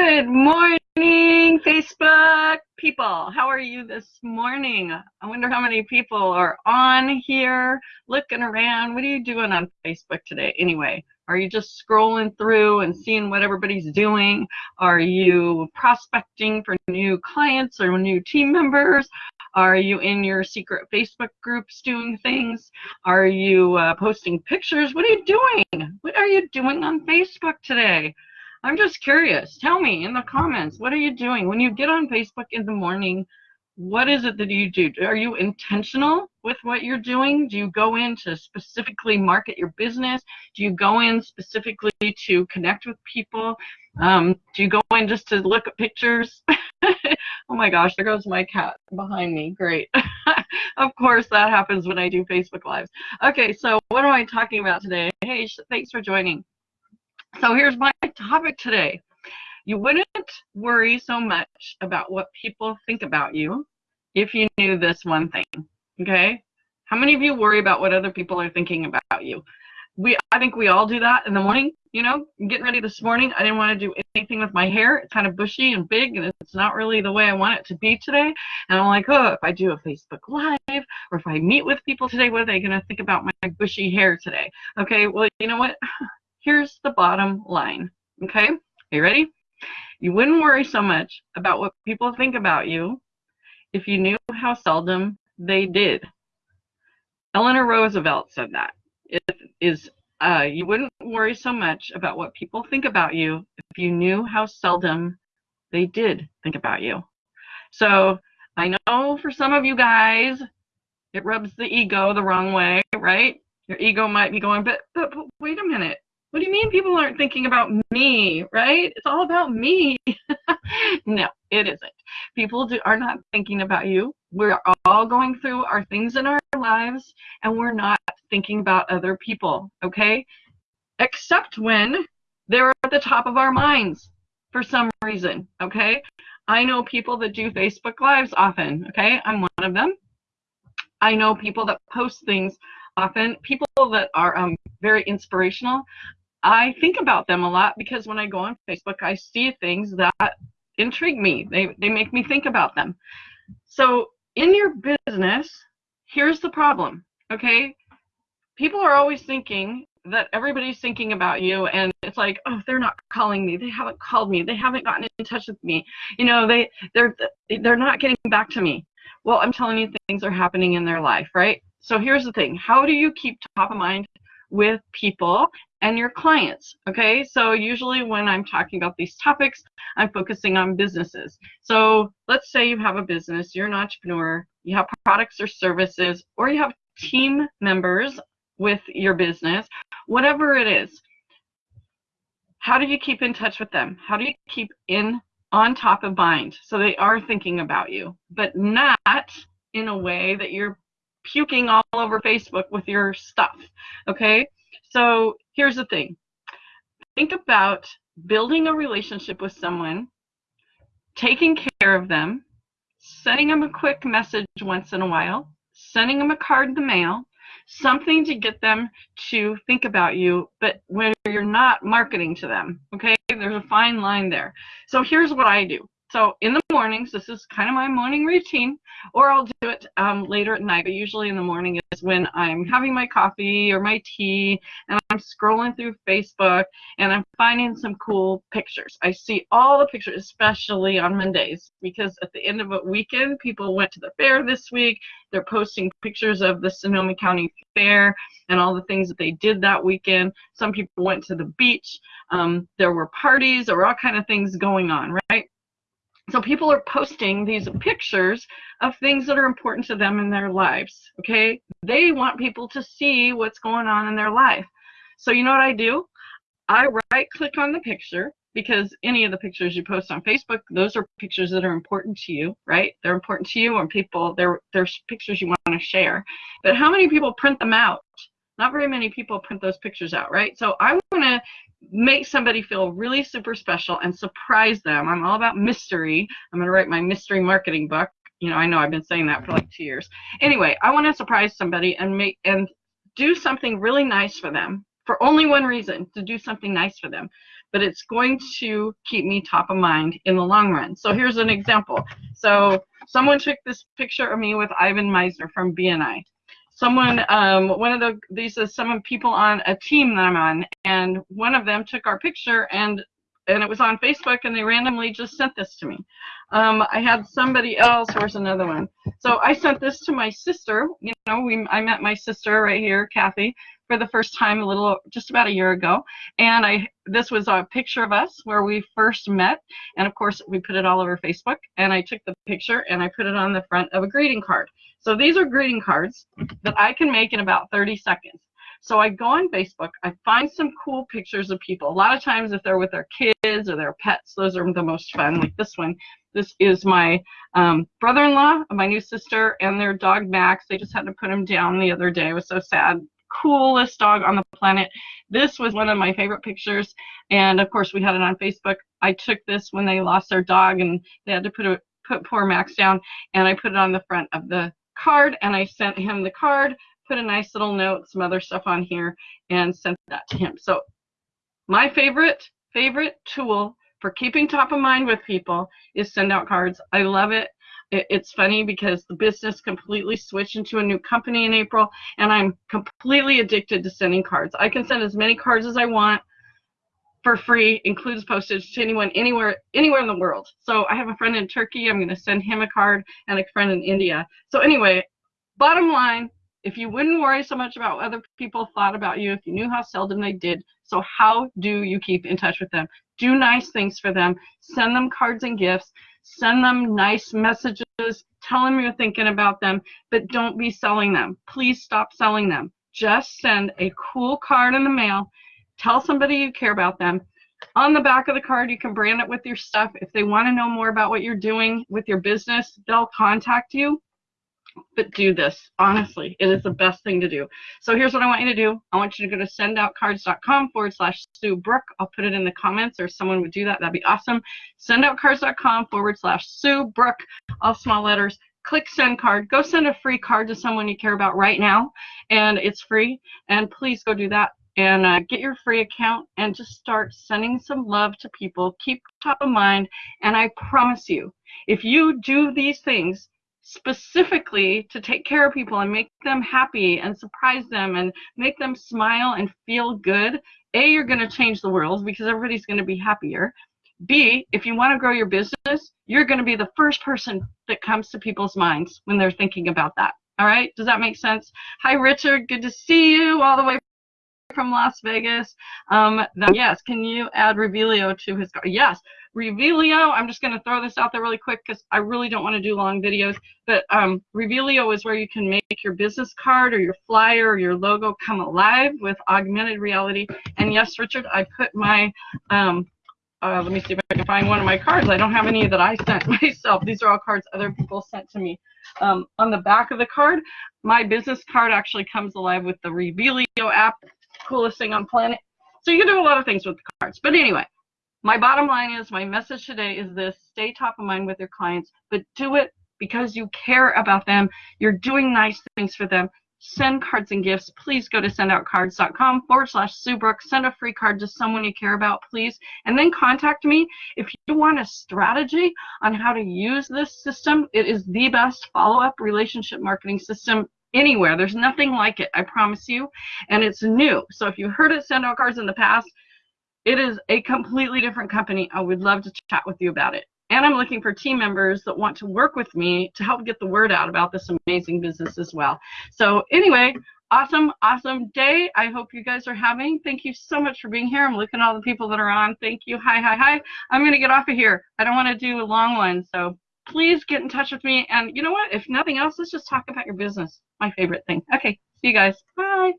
Good morning, Facebook people. How are you this morning? I wonder how many people are on here looking around. What are you doing on Facebook today anyway? Are you just scrolling through and seeing what everybody's doing? Are you prospecting for new clients or new team members? Are you in your secret Facebook groups doing things? Are you uh, posting pictures? What are you doing? What are you doing on Facebook today? I'm just curious. Tell me in the comments, what are you doing? When you get on Facebook in the morning, what is it that you do? Are you intentional with what you're doing? Do you go in to specifically market your business? Do you go in specifically to connect with people? Um, do you go in just to look at pictures? oh my gosh, there goes my cat behind me. Great. of course, that happens when I do Facebook Lives. Okay, so what am I talking about today? Hey, thanks for joining. So here's my topic today. You wouldn't worry so much about what people think about you if you knew this one thing. Okay? How many of you worry about what other people are thinking about you? We, I think we all do that in the morning. You know, getting ready this morning, I didn't want to do anything with my hair. It's kind of bushy and big, and it's not really the way I want it to be today. And I'm like, oh, if I do a Facebook Live or if I meet with people today, what are they going to think about my bushy hair today? Okay, well, you know what? Here's the bottom line. Okay, are you ready? You wouldn't worry so much about what people think about you if you knew how seldom they did. Eleanor Roosevelt said that. It is uh, you wouldn't worry so much about what people think about you if you knew how seldom they did think about you. So I know for some of you guys, it rubs the ego the wrong way, right? Your ego might be going, but, but, but wait a minute. What do you mean people aren't thinking about me, right? It's all about me. no, it isn't. People do, are not thinking about you. We're all going through our things in our lives and we're not thinking about other people, okay? Except when they're at the top of our minds for some reason, okay? I know people that do Facebook Lives often, okay? I'm one of them. I know people that post things often, people that are um, very inspirational. I think about them a lot because when I go on Facebook, I see things that intrigue me. They, they make me think about them. So in your business, here's the problem, okay? People are always thinking that everybody's thinking about you and it's like oh they're not calling me they haven't called me they haven't gotten in touch with me you know they they're they're not getting back to me well i'm telling you things are happening in their life right so here's the thing how do you keep top of mind with people and your clients. Okay, so usually when I'm talking about these topics, I'm focusing on businesses. So let's say you have a business, you're an entrepreneur, you have products or services, or you have team members with your business, whatever it is. How do you keep in touch with them? How do you keep in on top of mind so they are thinking about you, but not in a way that you're puking all over Facebook with your stuff. Okay, so here's the thing think about building a relationship with someone, taking care of them, sending them a quick message once in a while, sending them a card in the mail, something to get them to think about you, but where you're not marketing to them. Okay, there's a fine line there. So here's what I do. So in the mornings, this is kind of my morning routine, or I'll do it um, later at night, but usually in the morning is when I'm having my coffee or my tea and I'm scrolling through Facebook and I'm finding some cool pictures. I see all the pictures, especially on Mondays, because at the end of a weekend, people went to the fair this week. They're posting pictures of the Sonoma County Fair and all the things that they did that weekend. Some people went to the beach. Um, there were parties. There were all kind of things going on, right? So people are posting these pictures of things that are important to them in their lives. Okay, they want people to see what's going on in their life. So you know what I do? I right click on the picture because any of the pictures you post on Facebook, those are pictures that are important to you, right? They're important to you and people, they're, they're pictures you want to share. But how many people print them out? Not very many people print those pictures out, right? So I want to make somebody feel really super special and surprise them. I'm all about mystery. I'm going to write my mystery marketing book. You know, I know I've been saying that for like two years. Anyway, I want to surprise somebody and make and do something really nice for them for only one reason to do something nice for them. but it's going to keep me top of mind in the long run. So here's an example. So someone took this picture of me with Ivan Misner from BNI. Someone, um, one of the, these is some people on a team that I'm on, and one of them took our picture and and it was on Facebook, and they randomly just sent this to me. Um, I had somebody else. Where's another one? So I sent this to my sister. You know, we I met my sister right here, Kathy, for the first time a little just about a year ago, and I this was a picture of us where we first met, and of course we put it all over Facebook, and I took the picture and I put it on the front of a greeting card. So these are greeting cards that I can make in about 30 seconds. So I go on Facebook, I find some cool pictures of people. A lot of times if they're with their kids or their pets, those are the most fun, like this one. This is my um, brother-in-law, my new sister, and their dog Max. They just had to put him down the other day. It was so sad. Coolest dog on the planet. This was one of my favorite pictures, and of course we had it on Facebook. I took this when they lost their dog, and they had to put a, put poor Max down, and I put it on the front of the card, and I sent him the card put a nice little note, some other stuff on here, and sent that to him. So my favorite, favorite tool for keeping top of mind with people is send out cards. I love it. It's funny because the business completely switched into a new company in April, and I'm completely addicted to sending cards. I can send as many cards as I want for free, includes postage to anyone anywhere anywhere in the world. So I have a friend in Turkey. I'm going to send him a card, and a friend in India. So anyway, bottom line, if you wouldn't worry so much about what other people thought about you, if you knew how seldom they did, so how do you keep in touch with them? Do nice things for them. Send them cards and gifts. Send them nice messages. Tell them you're thinking about them, but don't be selling them. Please stop selling them. Just send a cool card in the mail. Tell somebody you care about them. On the back of the card, you can brand it with your stuff. If they want to know more about what you're doing with your business, they'll contact you but do this. Honestly, it is the best thing to do. So here's what I want you to do. I want you to go to sendoutcards.com forward slash Sue Brook. I'll put it in the comments or someone would do that. That'd be awesome. Sendoutcards.com forward slash Sue Brook, all small letters. Click send card. Go send a free card to someone you care about right now, and it's free. And please go do that and uh, get your free account and just start sending some love to people. Keep top of mind, and I promise you, if you do these things, specifically to take care of people and make them happy and surprise them and make them smile and feel good, A, you're going to change the world because everybody's going to be happier. B, if you want to grow your business, you're going to be the first person that comes to people's minds when they're thinking about that. All right? Does that make sense? Hi, Richard. Good to see you all the way from Las Vegas. Um, yes, can you add Revelio to his car? Yes. Revelio, I'm just going to throw this out there really quick because I really don't want to do long videos, but um, Revelio is where you can make your business card or your flyer or your logo come alive with augmented reality. And yes, Richard, I put my, um, uh, let me see if I can find one of my cards. I don't have any that I sent myself. These are all cards other people sent to me. Um, on the back of the card, my business card actually comes alive with the Revelio app, coolest thing on planet. So you can do a lot of things with the cards. But anyway, my bottom line is my message today is this stay top of mind with your clients, but do it because you care about them. You're doing nice things for them. Send cards and gifts. Please go to sendoutcards.com forward slash Sue Brook. Send a free card to someone you care about, please. And then contact me if you want a strategy on how to use this system. It is the best follow up relationship marketing system anywhere. There's nothing like it, I promise you. And it's new. So if you heard it send out cards in the past, it is a completely different company. I would love to chat with you about it. And I'm looking for team members that want to work with me to help get the word out about this amazing business as well. So anyway, awesome, awesome day. I hope you guys are having. Thank you so much for being here. I'm looking at all the people that are on. Thank you. Hi, hi, hi. I'm going to get off of here. I don't want to do a long one. So please get in touch with me. And you know what? If nothing else, let's just talk about your business. My favorite thing. Okay. See you guys. Bye.